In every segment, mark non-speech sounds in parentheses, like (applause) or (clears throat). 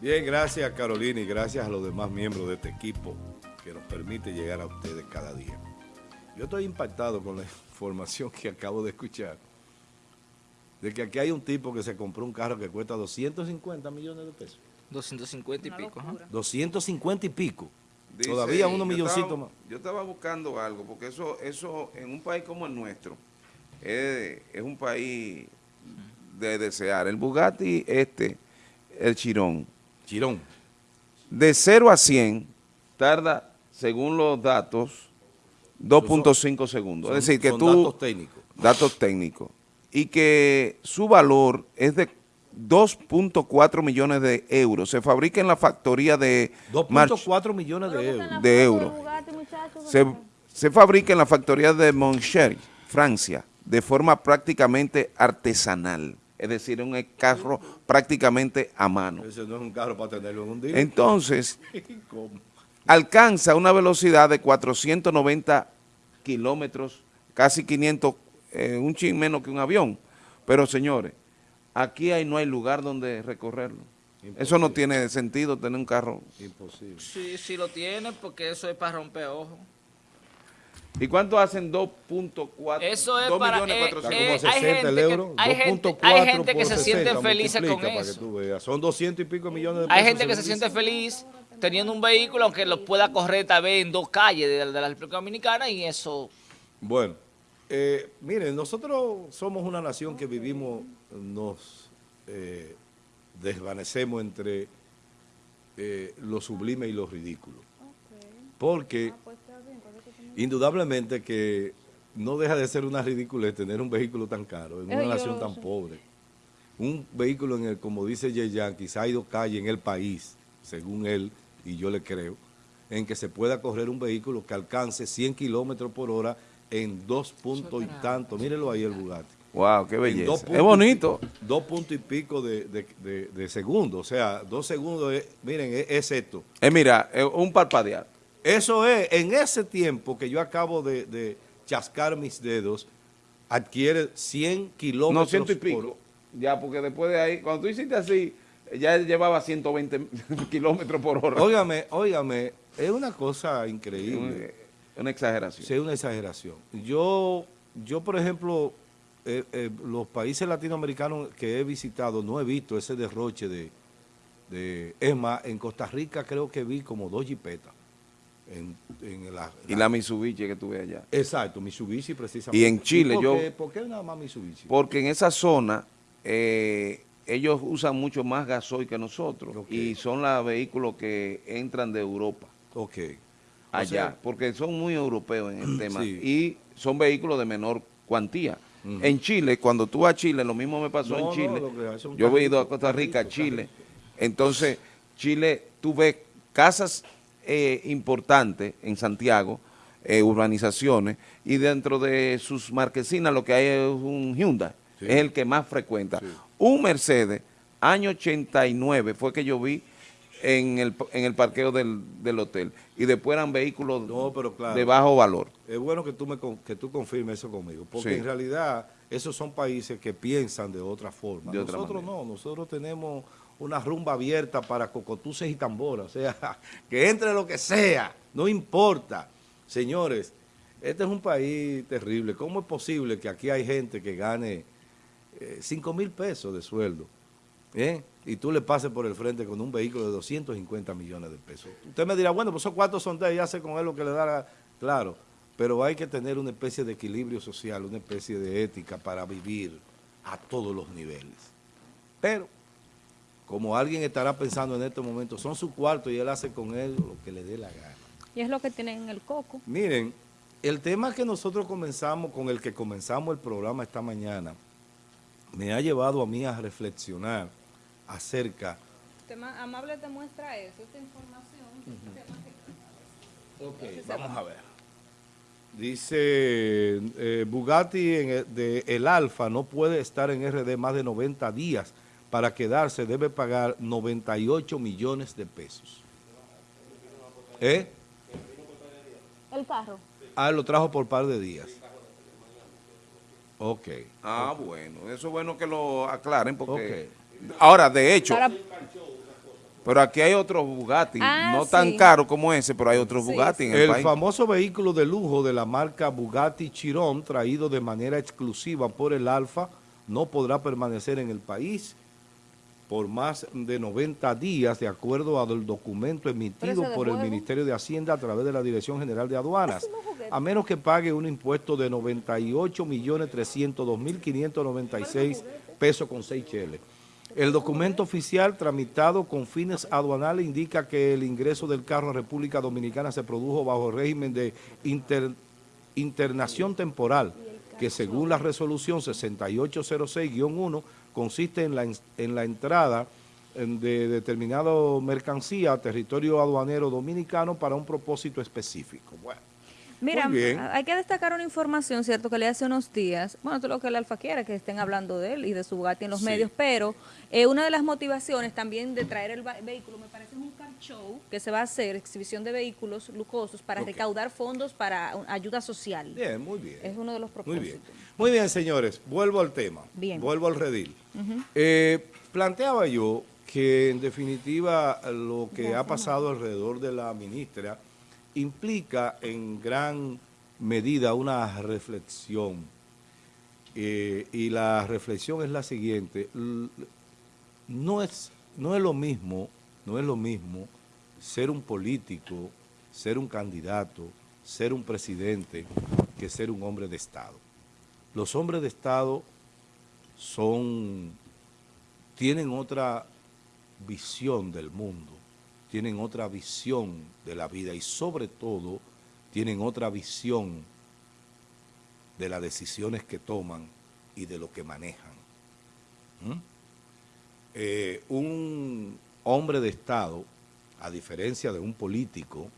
Bien, gracias Carolina y gracias a los demás miembros de este equipo que nos permite llegar a ustedes cada día. Yo estoy impactado con la (laughs) información que acabo de escuchar de que aquí hay un tipo que se compró un carro que cuesta 250 millones de pesos. 250 y pico. 250 y pico. Todavía unos milloncitos más. Yo estaba buscando algo, porque eso, eso en un país como el nuestro, es, un país de desear. El Bugatti este, el Chirón. Chirón. De 0 a 100 tarda, según los datos, 2.5 segundos. es decir, que tú... Datos técnicos. Datos técnicos. Y que su valor es de 2.4 millones de euros. Se fabrica en la factoría de... 2.4 millones de euros. De euros. Se, se, fabrica en la factoría de Montchelin, Francia, de forma prácticamente artesanal. Es decir, un carro prácticamente a mano. Ese no es un carro para tenerlo en un día. Entonces, (laughs) alcanza una velocidad de 490 kilómetros, casi 500, eh, un chin menos que un avión. Pero señores, Aquí hay, no hay lugar donde recorrerlo. Eso no tiene sentido tener un carro. Imposible. Sí, sí lo tiene porque eso es para romper ojos. ¿Y cuánto hacen 2.4? Eso es para... Eh, eh, hay gente, euros, que, hay, gente, hay gente que se siente feliz con eso. Son 200 y pico millones de pesos. Hay gente que se siente feliz teniendo un vehículo, aunque lo pueda correr tal vez en dos calles de, de la República Dominicana y eso... Bueno, eh, miren, nosotros somos una nación que vivimos, nos eh, desvanecemos entre eh, lo sublime y lo ridículo. Porque ah, pues indudablemente que no deja de ser una ridícula tener un vehículo tan caro en una nación tan pobre. Un vehículo en el, como dice Yeyan, quizá hay dos calles en el país, según él, y yo le creo, en que se pueda correr un vehículo que alcance 100 kilómetros por hora en dos puntos y tanto. Mírenlo ahí el Bugatti. Wow, qué belleza. Es bonito. dos puntos y pico de, de, segundo. O sea, dos segundos, miren, es, esto. Es mira, es un parpadear. Eso es, en ese tiempo que yo acabo de, chascar mis dedos, adquiere 100 kilómetros. No, ciento y pico. Ya, porque después de ahí, cuando tú hiciste así, ya llevaba 120 (laughs) kilómetros por hora. Óigame, óigame, es una cosa increíble. Una exageración. Sí, una exageración. Yo, yo por ejemplo, eh, eh, los países latinoamericanos que he visitado, no he visto ese derroche de... de es más, en Costa Rica creo que vi como dos jipetas. En, la, y la Mitsubishi que tuve allá. Exacto, Mitsubishi precisamente. Y en Chile por yo... Qué, ¿Por qué nada más Mitsubishi? Porque en esa zona eh, ellos usan mucho más gasoil que nosotros y son los vehículos que entran de Europa. Ok allá, porque son muy europeos en el (clears throat) tema y son vehículos de menor cuantía. En Chile, cuando tú vas a Chile, lo mismo me pasó en Chile. Yo he ido a Costa Rica, Chile. Entonces, Chile, tú ves casas eh, importantes en Santiago, eh, urbanizaciones, y dentro de sus marquesinas lo que hay es un Hyundai, es el que más frecuenta. Un Mercedes, año 89, fue que yo vi en el, en el parqueo del, del, hotel y después eran vehículos de bajo valor. Es bueno que tú, me, que tú confirmes eso conmigo, porque en realidad esos son países que piensan de otra forma. nosotros no, nosotros tenemos una rumba abierta para cocotuces y tamboras, o sea, (laughs) que entre lo que sea, no importa. Señores, este es un país terrible. ¿Cómo es posible que aquí hay gente que gane 5 eh, mil pesos de sueldo? ¿Eh? y tú le pases por el frente con un vehículo de 250 millones de pesos. Usted me dirá, bueno, pues esos cuatro son de y hace con él lo que le da Claro, pero hay que tener una especie de equilibrio social, una especie de ética para vivir a todos los niveles. Pero, como alguien estará pensando en este momento, son sus cuartos y él hace con él lo que le dé la gana. Y es lo que tienen en el coco. Miren, el tema que nosotros comenzamos, con el que comenzamos el programa esta mañana, me ha llevado a mí a reflexionar acerca. Tema amable te muestra eso, esta información. Ok, vamos a ver. Dice eh, Bugatti en de el Alfa no puede estar en RD más de 90 días. Para quedarse debe pagar 98 millones de pesos. ¿Eh? El carro. Ah, lo trajo por par de días. Ok. Ah, bueno. Eso es bueno que lo aclaren porque... Ahora, de hecho... Pero aquí hay otros Bugatti, ah, no tan caros como ese, pero hay otros Bugatti en el, el famoso vehículo de lujo de la marca Bugatti Chiron, traído de manera exclusiva por el Alfa, no podrá permanecer en el país por más de 90 días, de acuerdo al documento emitido por el Ministerio de Hacienda a través de la Dirección General de Aduanas, a menos que pague un impuesto de 98.302.596 pesos con 6 cheles. El documento oficial tramitado con fines aduanales indica que el ingreso del carro a República Dominicana se produjo bajo el régimen de internación temporal, que según la resolución 6806-1 consiste en la, en la entrada de determinado mercancía a territorio aduanero dominicano para un propósito específico. Bueno. Mira, hay que destacar una información, ¿cierto?, que le hace unos días, bueno, esto es lo que el Alfa quiere, que estén hablando de él y de su Bugatti en los medios, pero eh, una de las motivaciones también de traer el vehículo, me parece un car show que se va a hacer, exhibición de vehículos lujosos para recaudar fondos para ayuda social. Bien, muy bien. Es uno de los propósitos. Muy bien, muy bien señores, vuelvo al tema, bien. vuelvo al redil. Eh, planteaba yo que en definitiva lo que ha pasado alrededor de la ministra implica en gran medida una reflexión eh, y la reflexión es la siguiente, no es, no es lo mismo, no es lo mismo ser un político, ser un candidato, ser un presidente, que ser un hombre de Estado. Los hombres de Estado son, tienen otra visión del mundo, tienen otra visión de la vida y sobre todo tienen otra visión de las decisiones que toman y de lo que manejan. ¿Mm? Eh, un hombre de Estado, a diferencia de un político,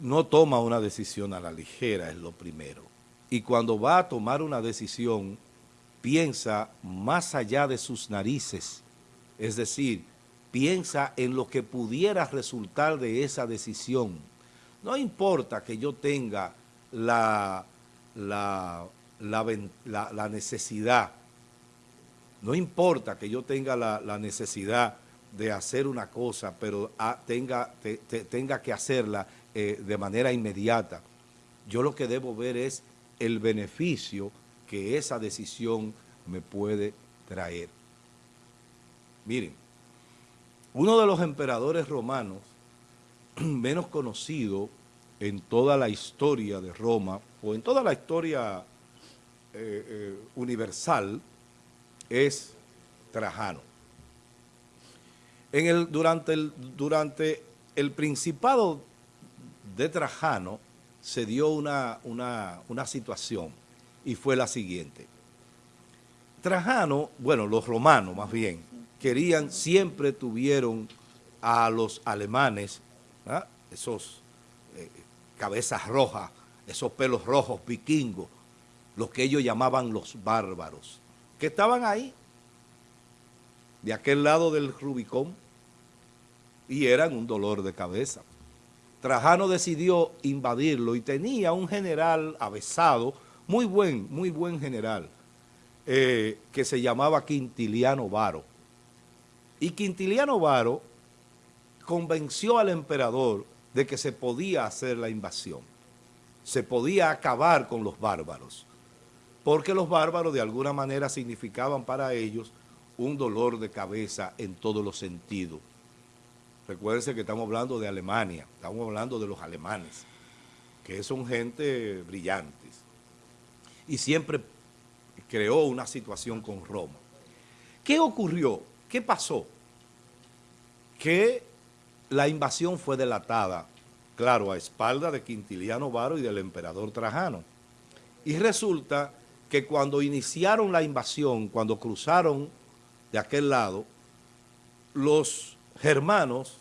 no toma una decisión a la ligera, es lo primero. Y cuando va a tomar una decisión, piensa más allá de sus narices, es decir, piensa en lo que pudiera resultar de esa decisión. No importa que yo tenga la, la, la, necesidad, no importa que yo tenga la, necesidad de hacer una cosa, pero tenga, tenga que hacerla eh, de manera inmediata. Yo lo que debo ver es el beneficio que esa decisión me puede traer. Miren, uno de los emperadores romanos (clears throat) menos conocido en toda la historia de Roma, o en toda la historia eh, eh, universal, es Trajano. En el, durante, el, durante el principado de Trajano se dio una, una situación y fue la siguiente. Trajano, bueno, los romanos más bien, querían, siempre tuvieron a los alemanes, esos eh, cabezas rojas, esos pelos rojos vikingos, los que ellos llamaban los bárbaros, que estaban ahí, de aquel lado del Rubicón, y eran un dolor de cabeza. Trajano decidió invadirlo y tenía un general avesado, muy buen, muy buen general, eh, que se llamaba Quintiliano Varo y Quintiliano Varo convenció al emperador de que se podía hacer la invasión, se podía acabar con los bárbaros, porque los bárbaros de alguna manera significaban para ellos un dolor de cabeza en todos los sentidos. Recuérdense que estamos hablando de Alemania, estamos hablando de los alemanes, que son gente brillantes. Y siempre creó una situación con Roma. ¿Qué ocurrió? ¿Qué pasó? Que la invasión fue delatada, claro, a espalda de Quintiliano Varo y del emperador Trajano. Y resulta que cuando iniciaron la invasión, cuando cruzaron de aquel lado, los germanos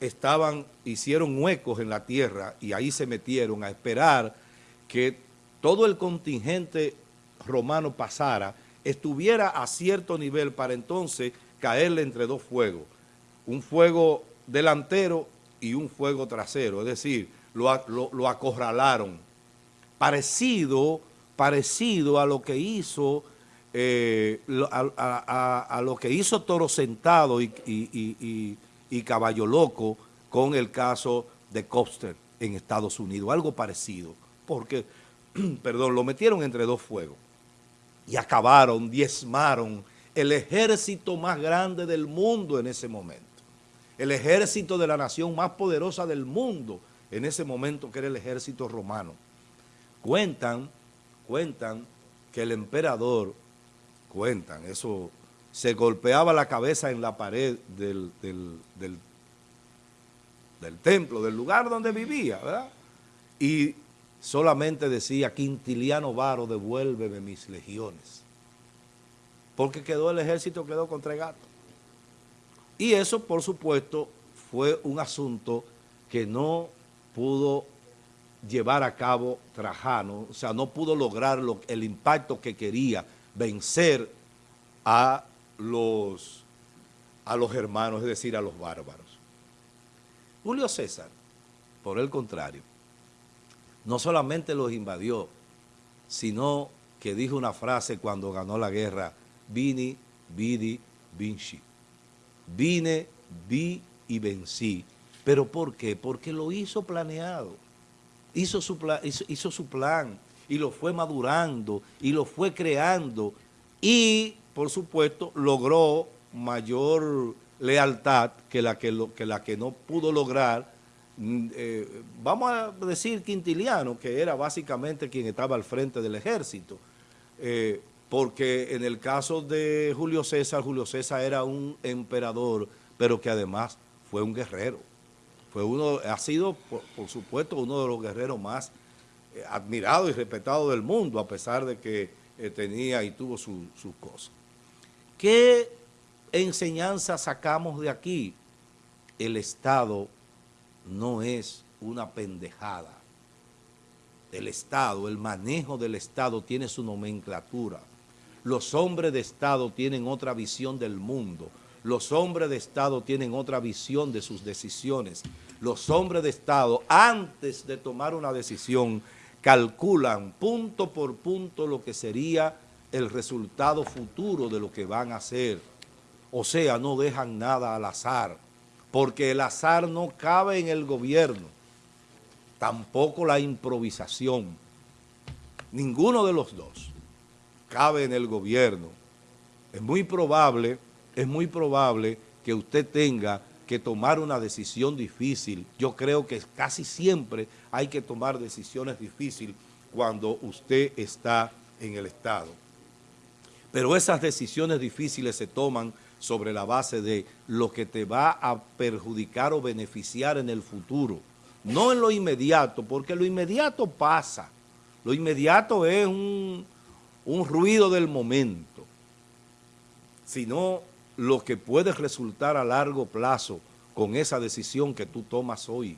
estaban, hicieron huecos en la tierra y ahí se metieron a esperar que todo el contingente romano pasara, estuviera a cierto nivel para entonces caerle entre dos fuegos, un fuego delantero y un fuego trasero, es decir, lo, acorralaron. Parecido, parecido a lo que hizo eh, a, lo que hizo Toro Sentado y, y, Caballo Loco con el caso de Copster en Estados Unidos, algo parecido, porque, (clears throat) perdón, lo metieron entre dos fuegos y acabaron, diezmaron el ejército más grande del mundo en ese momento, el ejército de la nación más poderosa del mundo en ese momento, que era el ejército romano. Cuentan, cuentan que el emperador cuentan, eso se golpeaba la cabeza en la pared del, del, templo, del lugar donde vivía, ¿verdad? Y solamente decía, Quintiliano Varo, devuélveme mis legiones. Porque quedó el ejército, quedó contra el gato. Y eso, por supuesto, fue un asunto que no pudo llevar a cabo Trajano, o sea, no pudo lograr el impacto que quería vencer a los, a los hermanos, es decir, a los bárbaros. Julio César, por el contrario, no solamente los invadió, sino que dijo una frase cuando ganó la guerra, Vini, Vidi, Vinci. Vine, vi y vencí. ¿Pero por qué? Porque lo hizo planeado. Hizo su, hizo su plan y lo fue madurando y lo fue creando y, por supuesto, logró mayor lealtad que la que, lo, que, la que no pudo lograr, mm, eh, vamos a decir Quintiliano, que era básicamente quien estaba al frente del ejército, eh, porque en el caso de Julio César, Julio César era un emperador, pero que además fue un guerrero. Fue uno, ha sido, por supuesto, uno de los guerreros más admirado y respetado del mundo, a pesar de que eh, tenía y tuvo sus cosas. ¿Qué enseñanza sacamos de aquí? El Estado no es una pendejada. El Estado, el manejo del Estado tiene su nomenclatura. Los hombres de Estado tienen otra visión del mundo. Los hombres de Estado tienen otra visión de sus decisiones. Los hombres de Estado, antes de tomar una decisión, calculan punto por punto lo que sería el resultado futuro de lo que van a hacer. O sea, no dejan nada al azar, porque el azar no cabe en el gobierno, tampoco la improvisación. Ninguno de los dos cabe en el gobierno. Es muy probable, es muy probable que usted tenga que tomar una decisión difícil. Yo creo que casi siempre hay que tomar decisiones difíciles cuando usted está en el Estado. Pero esas decisiones difíciles se toman sobre la base de lo que te va a perjudicar o beneficiar en el futuro. No en lo inmediato, porque lo inmediato pasa. Lo inmediato es un, un ruido del momento, sino lo que puede resultar a largo plazo con esa decisión que tú tomas hoy.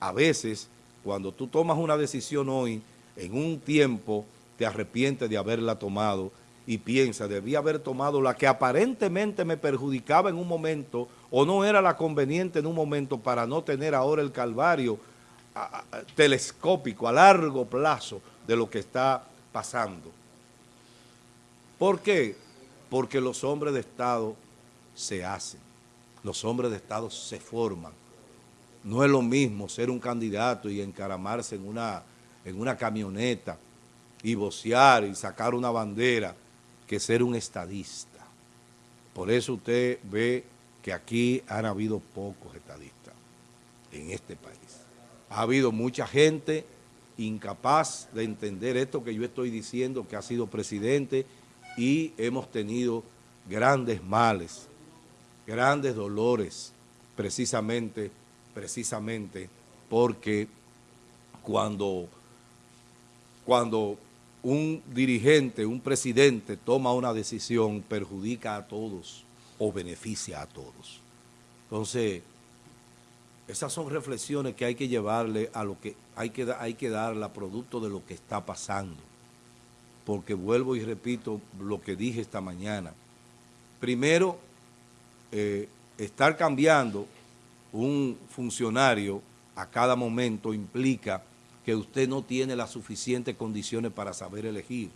A veces, cuando tú tomas una decisión hoy, en un tiempo te arrepientes de haberla tomado y piensas, debía haber tomado la que aparentemente me perjudicaba en un momento o no era la conveniente en un momento para no tener ahora el calvario telescópico a largo plazo de lo que está pasando. ¿Por qué? Porque los hombres de Estado se hacen, los hombres de Estado se forman. No es lo mismo ser un candidato y encaramarse en una, en una camioneta y vocear y sacar una bandera que ser un estadista. Por eso usted ve que aquí han habido pocos estadistas en este país. Ha habido mucha gente incapaz de entender esto que yo estoy diciendo, que ha sido presidente y hemos tenido grandes males, grandes dolores, precisamente, precisamente porque cuando, cuando un dirigente, un presidente toma una decisión, perjudica a todos o beneficia a todos. Entonces, esas son reflexiones que hay que llevarle a lo que hay que, hay que darle producto de lo que está pasando porque vuelvo y repito lo que dije esta mañana. Primero, eh, estar cambiando un funcionario a cada momento implica que usted no tiene las suficientes condiciones para saber elegir.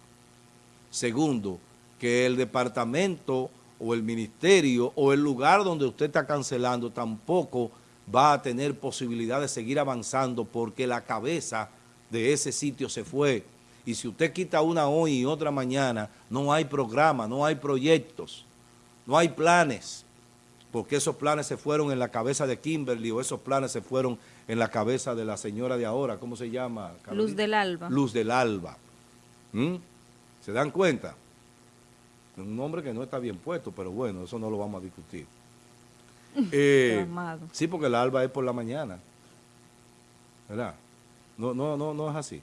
Segundo, que el departamento o el ministerio o el lugar donde usted está cancelando tampoco va a tener posibilidad de seguir avanzando porque la cabeza de ese sitio se fue. Y si usted quita una hoy y otra mañana, no hay programa, no hay proyectos, no hay planes, porque esos planes se fueron en la cabeza de Kimberly o esos planes se fueron en la cabeza de la señora de ahora, ¿cómo se llama? Luz del Alba. Luz del Alba. ¿Mm? ¿Se dan cuenta? Un nombre que no está bien puesto, pero bueno, eso no lo vamos a discutir. (laughs) Eh, sí, porque el alba es por la mañana. ¿Verdad? No, no, no, no es así.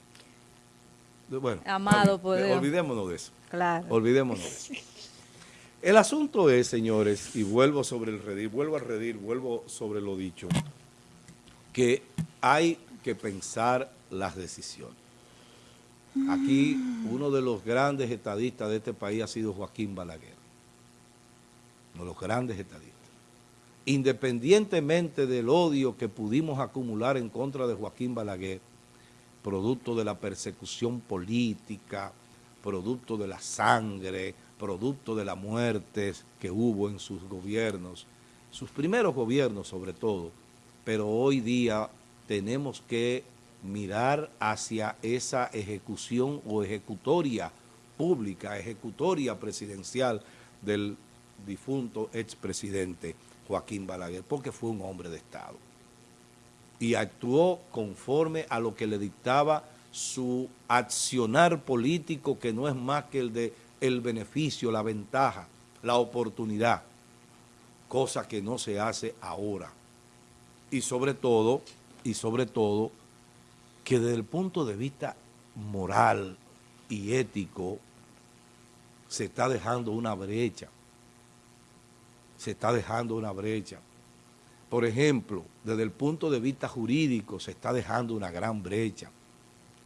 Bueno, Amado, poder. olvidémonos de eso. Claro. Olvidémonos de eso. El asunto es, señores, y vuelvo sobre el redir, vuelvo a redir, vuelvo sobre lo dicho, que hay que pensar las decisiones. Aquí uno de los grandes estadistas de este país ha sido Joaquín Balaguer. Uno de los grandes estadistas. Independientemente del odio que pudimos acumular en contra de Joaquín Balaguer, producto de la persecución política, producto de la sangre, producto de las muertes que hubo en sus gobiernos, sus primeros gobiernos sobre todo, pero hoy día tenemos que mirar hacia esa ejecución o ejecutoria pública, ejecutoria presidencial del difunto expresidente Joaquín Balaguer, porque fue un hombre de Estado. Y actuó conforme a lo que le dictaba su accionar político, que no es más que el de el beneficio, la ventaja, la oportunidad, cosa que no se hace ahora. Y sobre todo, y sobre todo, que desde el punto de vista moral y ético se está dejando una brecha. Se está dejando una brecha. Por ejemplo, desde el punto de vista jurídico se está dejando una gran brecha,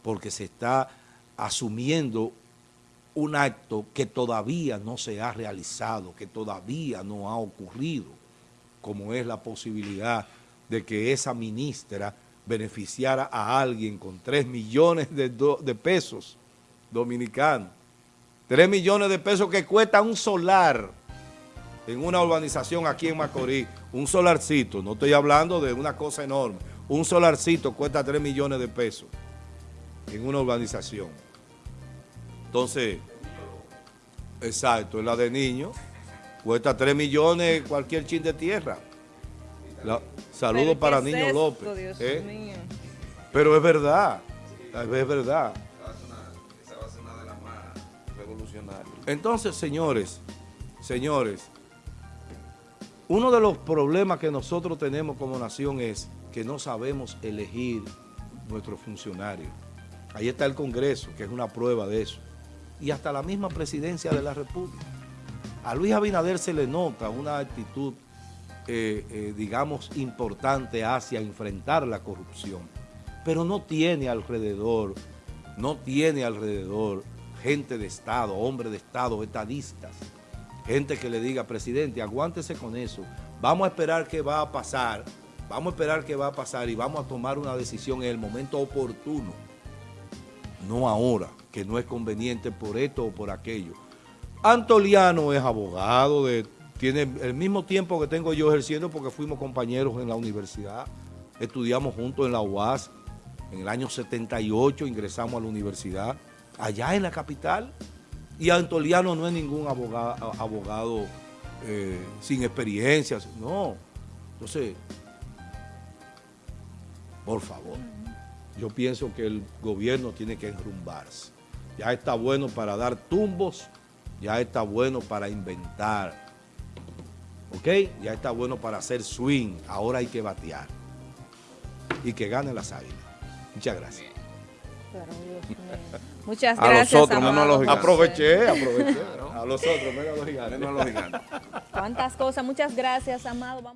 porque se está asumiendo un acto que todavía no se ha realizado, que todavía no ha ocurrido, como es la posibilidad de que esa ministra beneficiara a alguien con 3 millones de, pesos dominicanos. 3 millones de pesos que cuesta un solar en una urbanización aquí en Macorís. Un solarcito, no estoy hablando de una cosa enorme. Un solarcito cuesta 3 millones de pesos en una urbanización. Entonces, exacto, en la de niños, cuesta 3 millones cualquier chin de tierra. Saludos para Niño López. ¿eh? Pero es verdad, es verdad. Entonces, señores, señores, uno de los problemas que nosotros tenemos como nación es que no sabemos elegir nuestros funcionarios. Ahí está el Congreso, que es una prueba de eso. Y hasta la misma presidencia de la República. A Luis Abinader se le nota una actitud eh, eh, digamos, importante hacia enfrentar la corrupción, pero no tiene alrededor, no tiene alrededor gente de Estado, hombre de Estado, estadistas, gente que le diga, presidente, aguántese con eso, vamos a esperar qué va a pasar, vamos a esperar qué va a pasar y vamos a tomar una decisión en el momento oportuno, no ahora, que no es conveniente por esto o por aquello. Antoliano es abogado de tiene el mismo tiempo que tengo yo ejerciendo porque fuimos compañeros en la universidad, estudiamos juntos en la UAS, en el año 78 ingresamos a la universidad, allá en la capital, y Antoliano no es ningún abogado, abogado eh, sin experiencias, no. Entonces, por favor, yo pienso que el gobierno tiene que enrumbarse. Ya está bueno para dar tumbos, ya está bueno para inventar, ¿Ok? Ya está bueno para hacer swing. Ahora hay que batear. Y que gane las águilas. Muchas gracias. Muchas gracias. (laughs) A los otros, menos a los gigantes. Aproveché, aproveché. A los otros, menos a los gigantes. Cuántas cosas. Muchas gracias, Amado.